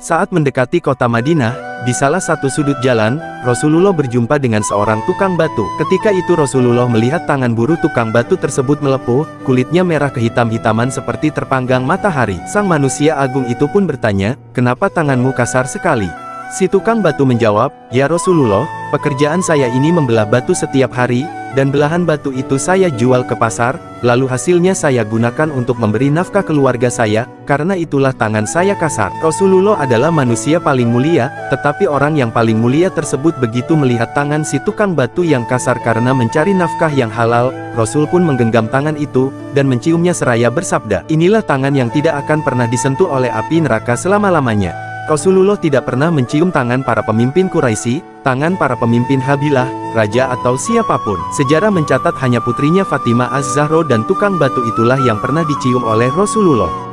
Saat mendekati kota Madinah, di salah satu sudut jalan, Rasulullah berjumpa dengan seorang tukang batu. Ketika itu Rasulullah melihat tangan buru tukang batu tersebut melepuh, kulitnya merah kehitam-hitaman seperti terpanggang matahari. Sang manusia agung itu pun bertanya, kenapa tanganmu kasar sekali? Si tukang batu menjawab, Ya Rasulullah, pekerjaan saya ini membelah batu setiap hari, dan belahan batu itu saya jual ke pasar, lalu hasilnya saya gunakan untuk memberi nafkah keluarga saya, karena itulah tangan saya kasar. Rasulullah adalah manusia paling mulia, tetapi orang yang paling mulia tersebut begitu melihat tangan si tukang batu yang kasar karena mencari nafkah yang halal, Rasul pun menggenggam tangan itu, dan menciumnya seraya bersabda, inilah tangan yang tidak akan pernah disentuh oleh api neraka selama-lamanya. Rasulullah tidak pernah mencium tangan para pemimpin Quraisy, tangan para pemimpin Habilah, raja atau siapa pun. Sejarah mencatat hanya putrinya Fatimah Az-Zahro dan tukang batu itulah yang pernah dicium oleh Rasulullah.